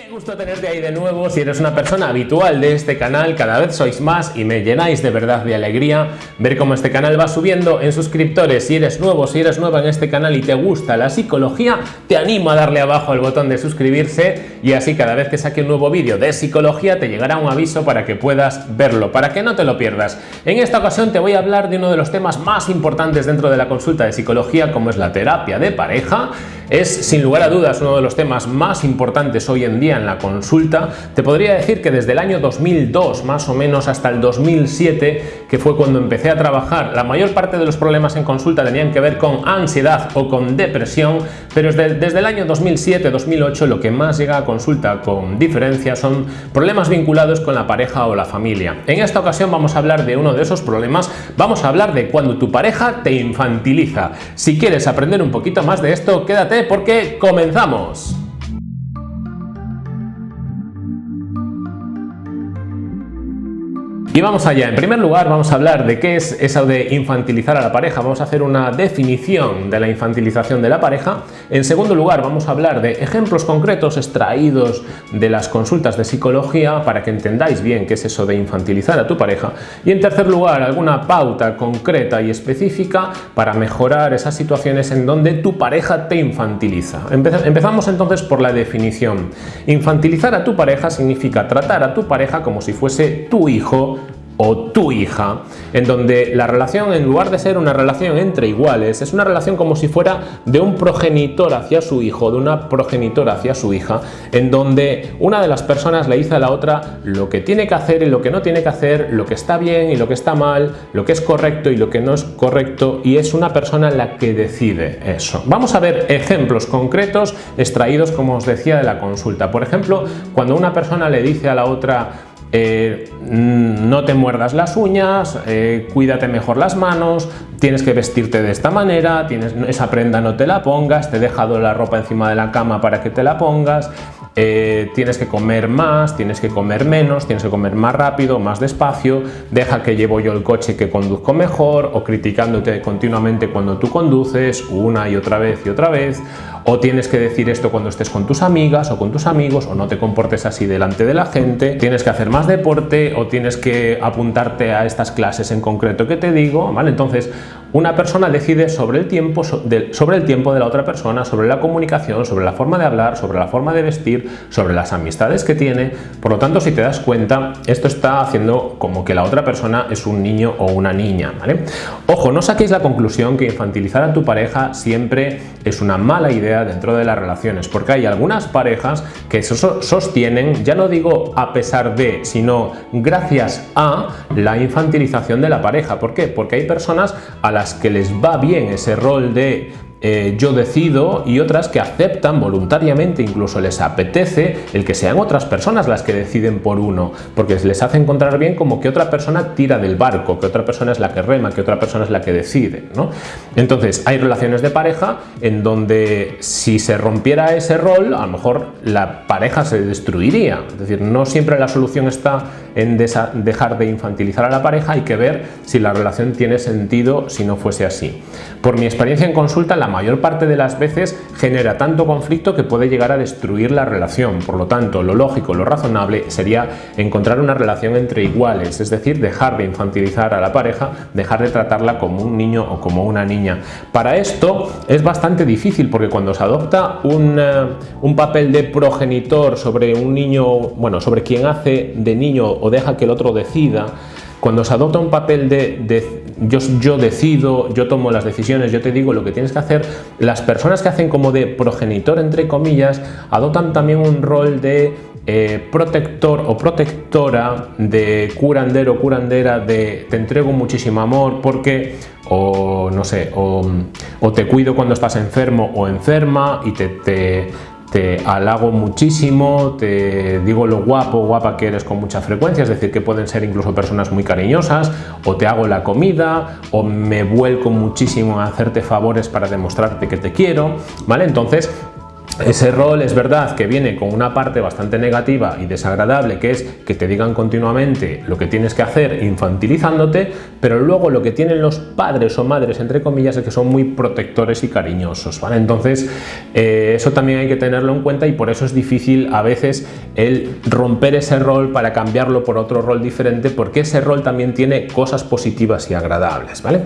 Qué gusto tenerte ahí de nuevo, si eres una persona habitual de este canal, cada vez sois más y me llenáis de verdad de alegría ver cómo este canal va subiendo en suscriptores. Si eres nuevo, si eres nueva en este canal y te gusta la psicología, te animo a darle abajo al botón de suscribirse y así cada vez que saque un nuevo vídeo de psicología te llegará un aviso para que puedas verlo, para que no te lo pierdas. En esta ocasión te voy a hablar de uno de los temas más importantes dentro de la consulta de psicología como es la terapia de pareja es sin lugar a dudas uno de los temas más importantes hoy en día en la consulta. Te podría decir que desde el año 2002 más o menos hasta el 2007, que fue cuando empecé a trabajar, la mayor parte de los problemas en consulta tenían que ver con ansiedad o con depresión, pero desde, el año 2007-2008 lo que más llega a consulta con diferencia son problemas vinculados con la pareja o la familia. En esta ocasión vamos a hablar de uno de esos problemas, vamos a hablar de cuando tu pareja te infantiliza. Si quieres aprender un poquito más de esto, quédate porque comenzamos. Y vamos allá, en primer lugar vamos a hablar de qué es eso de infantilizar a la pareja, vamos a hacer una definición de la infantilización de la pareja. En segundo lugar vamos a hablar de ejemplos concretos extraídos de las consultas de psicología para que entendáis bien qué es eso de infantilizar a tu pareja. Y en tercer lugar alguna pauta concreta y específica para mejorar esas situaciones en donde tu pareja te infantiliza. Empezamos entonces por la definición. Infantilizar a tu pareja significa tratar a tu pareja como si fuese tu hijo o tu hija, en donde la relación, en lugar de ser una relación entre iguales, es una relación como si fuera de un progenitor hacia su hijo, de una progenitora hacia su hija, en donde una de las personas le dice a la otra lo que tiene que hacer y lo que no tiene que hacer, lo que está bien y lo que está mal, lo que es correcto y lo que no es correcto, y es una persona la que decide eso. Vamos a ver ejemplos concretos extraídos, como os decía, de la consulta. Por ejemplo, cuando una persona le dice a la otra eh, no te muerdas las uñas, eh, cuídate mejor las manos, tienes que vestirte de esta manera, tienes, esa prenda no te la pongas, te he dejado la ropa encima de la cama para que te la pongas, eh, tienes que comer más, tienes que comer menos, tienes que comer más rápido, más despacio, deja que llevo yo el coche que conduzco mejor o criticándote continuamente cuando tú conduces una y otra vez y otra vez o tienes que decir esto cuando estés con tus amigas o con tus amigos o no te comportes así delante de la gente, tienes que hacer más deporte o tienes que apuntarte a estas clases en concreto que te digo, ¿vale? Entonces, una persona decide sobre el tiempo sobre el tiempo de la otra persona, sobre la comunicación, sobre la forma de hablar, sobre la forma de vestir, sobre las amistades que tiene. Por lo tanto, si te das cuenta, esto está haciendo como que la otra persona es un niño o una niña, ¿vale? Ojo, no saquéis la conclusión que infantilizar a tu pareja siempre es una mala idea dentro de las relaciones, porque hay algunas parejas que sostienen, ya no digo a pesar de, sino gracias a la infantilización de la pareja. ¿Por qué? Porque hay personas a las que les va bien ese rol de eh, yo decido y otras que aceptan voluntariamente, incluso les apetece el que sean otras personas las que deciden por uno, porque les hace encontrar bien como que otra persona tira del barco, que otra persona es la que rema, que otra persona es la que decide. ¿no? Entonces hay relaciones de pareja en donde si se rompiera ese rol, a lo mejor la pareja se destruiría. Es decir, no siempre la solución está en dejar de infantilizar a la pareja, hay que ver si la relación tiene sentido si no fuese así. Por mi experiencia en consulta, la mayor parte de las veces genera tanto conflicto que puede llegar a destruir la relación. Por lo tanto, lo lógico, lo razonable sería encontrar una relación entre iguales, es decir, dejar de infantilizar a la pareja, dejar de tratarla como un niño o como una niña. Para esto es bastante difícil porque cuando se adopta un, eh, un papel de progenitor sobre un niño, bueno, sobre quien hace de niño o deja que el otro decida, cuando se adopta un papel de, yo, decido, yo tomo las decisiones, yo te digo lo que tienes que hacer, las personas que hacen como de progenitor, entre comillas, adoptan también un rol de eh, protector o protectora, de curandero, curandera, de te entrego muchísimo amor porque, o no sé, o, o te cuido cuando estás enfermo o enferma y te, te te halago muchísimo, te digo lo guapo, guapa que eres con mucha frecuencia, es decir, que pueden ser incluso personas muy cariñosas, o te hago la comida, o me vuelco muchísimo a hacerte favores para demostrarte que te quiero, ¿vale? Entonces, ese rol es verdad que viene con una parte bastante negativa y desagradable, que es que te digan continuamente lo que tienes que hacer infantilizándote, pero luego lo que tienen los padres o madres, entre comillas, es que son muy protectores y cariñosos, ¿vale? Entonces, eh, eso también hay que tenerlo en cuenta y por eso es difícil a veces el romper ese rol para cambiarlo por otro rol diferente, porque ese rol también tiene cosas positivas y agradables, ¿vale?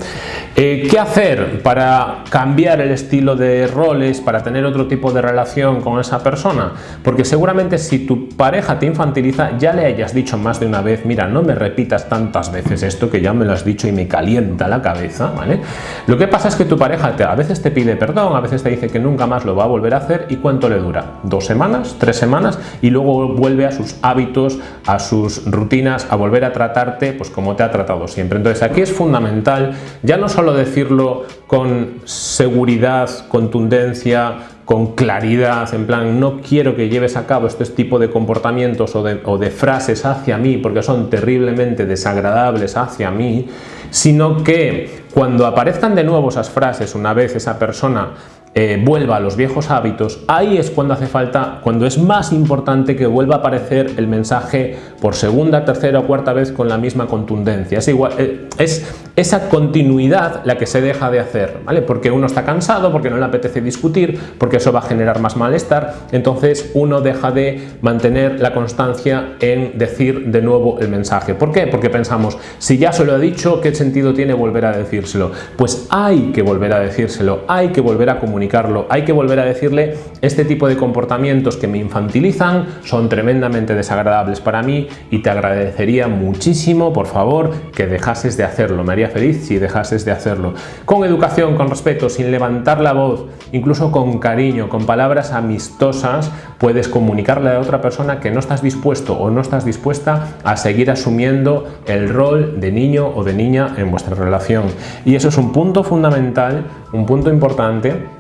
Eh, ¿Qué hacer para cambiar el estilo de roles, para tener otro tipo de relación con esa persona? Porque seguramente si tu pareja te infantiliza ya le hayas dicho más de una vez, mira, no me repitas tantas veces esto que ya me lo has dicho y me calienta la cabeza, ¿vale? Lo que pasa es que tu pareja a veces te pide perdón, a veces te dice que nunca más lo va a volver a hacer y ¿cuánto le dura? ¿Dos semanas? ¿Tres semanas? Y luego vuelve a sus hábitos, a sus rutinas, a volver a tratarte pues como te ha tratado siempre. Entonces aquí es fundamental ya no solo decirlo con seguridad, contundencia, con claridad, en plan, no quiero que lleves a cabo este tipo de comportamientos o de, frases hacia mí porque son terriblemente desagradables hacia mí, sino que cuando aparezcan de nuevo esas frases una vez esa persona eh, vuelva a los viejos hábitos, ahí es cuando hace falta, cuando es más importante que vuelva a aparecer el mensaje por segunda, tercera o cuarta vez con la misma contundencia. Es, igual, eh, es esa continuidad la que se deja de hacer, ¿vale? Porque uno está cansado, porque no le apetece discutir, porque eso va a generar más malestar, entonces uno deja de mantener la constancia en decir de nuevo el mensaje. ¿Por qué? Porque pensamos, si ya se lo he dicho, ¿qué sentido tiene volver a decírselo? Pues hay que volver a decírselo, hay que volver a comunicar hay que volver a decirle este tipo de comportamientos que me infantilizan son tremendamente desagradables para mí y te agradecería muchísimo, por favor, que dejases de hacerlo. Me haría feliz si dejases de hacerlo. Con educación, con respeto, sin levantar la voz, incluso con cariño, con palabras amistosas, puedes comunicarle a otra persona que no estás dispuesto o no estás dispuesta a seguir asumiendo el rol de niño o de niña en vuestra relación. Y eso es un punto fundamental, un punto importante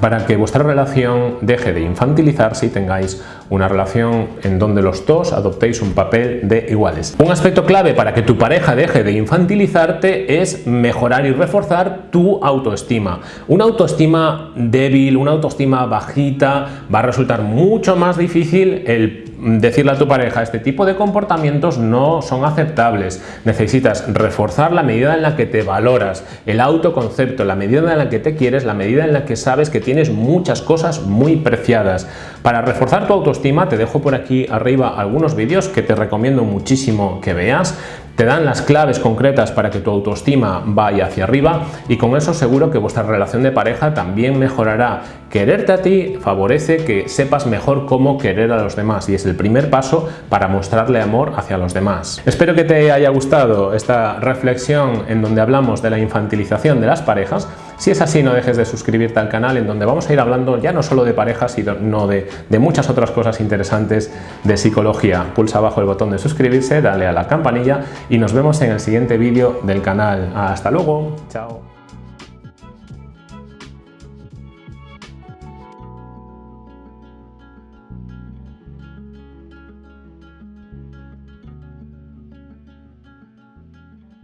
para que vuestra relación deje de infantilizarse y tengáis una relación en donde los dos adoptéis un papel de iguales. Un aspecto clave para que tu pareja deje de infantilizarte es mejorar y reforzar tu autoestima. Una autoestima débil, una autoestima bajita, va a resultar mucho más difícil el decirle a tu pareja este tipo de comportamientos no son aceptables. Necesitas reforzar la medida en la que te valoras, el autoconcepto, la medida en la que te quieres, la medida en la que sabes que tienes muchas cosas muy preciadas. Para reforzar tu autoestima te dejo por aquí arriba algunos vídeos que te recomiendo muchísimo que veas te dan las claves concretas para que tu autoestima vaya hacia arriba y con eso seguro que vuestra relación de pareja también mejorará. Quererte a ti favorece que sepas mejor cómo querer a los demás y es el primer paso para mostrarle amor hacia los demás. Espero que te haya gustado esta reflexión en donde hablamos de la infantilización de las parejas. Si es así, no dejes de suscribirte al canal en donde vamos a ir hablando ya no solo de parejas, sino de, muchas otras cosas interesantes de psicología. Pulsa abajo el botón de suscribirse, dale a la campanilla y nos vemos en el siguiente vídeo del canal. ¡Hasta luego! ¡Chao!